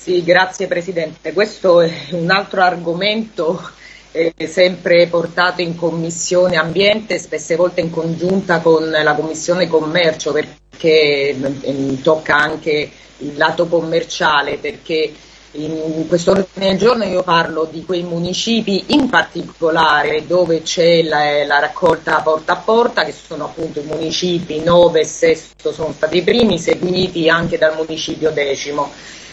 Sì, grazie Presidente. Questo è un altro argomento eh, sempre portato in Commissione Ambiente, spesse volte in congiunta con la Commissione Commercio, perché eh, tocca anche il lato commerciale, perché in questo ordine del giorno io parlo di quei municipi in particolare dove c'è la, la, raccolta porta a porta, che sono appunto i municipi 9 e 6 sono stati i primi, seguiti anche dal municipio decimo.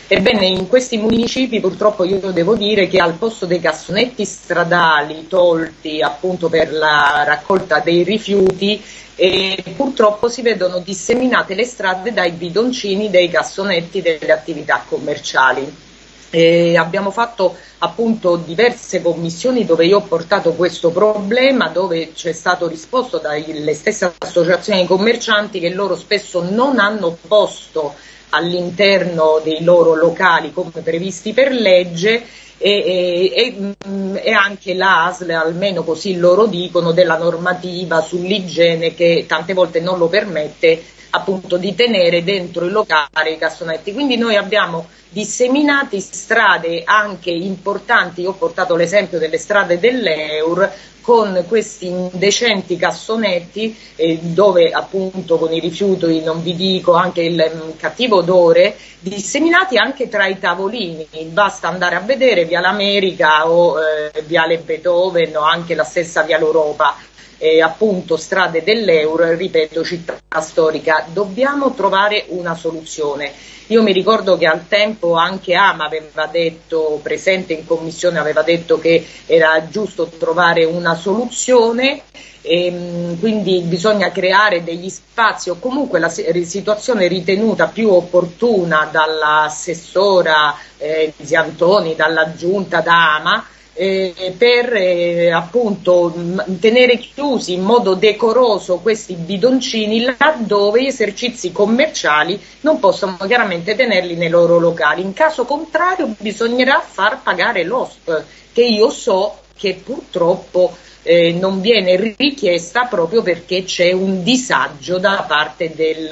Ebbene, in questi municipi purtroppo io devo dire che al posto dei cassonetti stradali tolti appunto per la raccolta dei rifiuti, eh, purtroppo si vedono disseminate le strade dai bidoncini dei cassonetti delle attività commerciali. Eh, abbiamo fatto appunto diverse commissioni dove io ho portato questo problema, dove c'è stato risposto dalle stesse associazioni commercianti che loro spesso non hanno posto all'interno dei loro locali come previsti per legge e, e, e, anche l'ASL, almeno così loro dicono, della normativa sull'igiene che tante volte non lo permette appunto di tenere dentro il locale i cassonetti. Quindi noi abbiamo disseminati strade anche importanti, io ho portato l'esempio delle strade dell'Eur con questi indecenti cassonetti eh, dove appunto con i rifiuti, non vi dico, anche il um, cattivo odore, disseminati anche tra i tavolini, basta andare a vedere via l'America o eh, viale Beethoven o anche la stessa via l'Europa eh, appunto strade dell'euro, ripeto città storica, dobbiamo trovare una soluzione. Io mi ricordo che al tempo anche Ama aveva detto, presente in commissione, aveva detto che era giusto trovare una soluzione e, ehm, quindi bisogna creare degli spazi o comunque la situazione ritenuta più opportuna dall'assessora eh, Ziantoni, dalla giunta da Ama, eh, per eh, appunto tenere chiusi in modo decoroso questi bidoncini laddove gli esercizi commerciali non possono chiaramente tenerli nei loro locali. In caso contrario bisognerà far pagare l'OSP che io so che purtroppo eh, non viene richiesta proprio perché c'è un disagio da parte del,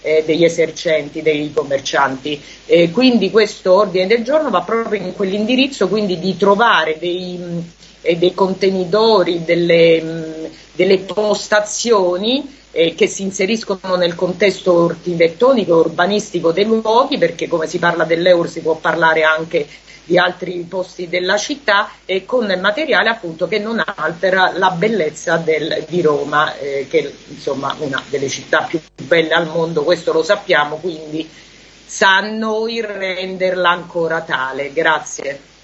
eh, degli esercenti, dei commercianti. Eh, quindi questo ordine del giorno va proprio in quell'indirizzo, quindi di trovare dei, eh, dei contenitori, delle, mh, delle postazioni eh, che si inseriscono nel contesto architettonico e urbanistico dei luoghi, perché come si parla dell'Eur si può parlare anche di altri posti della città e con materiale appunto che non altera la bellezza del, di Roma, eh, che è insomma una delle città più belle al mondo, questo lo sappiamo, quindi sa a noi renderla ancora tale. Grazie.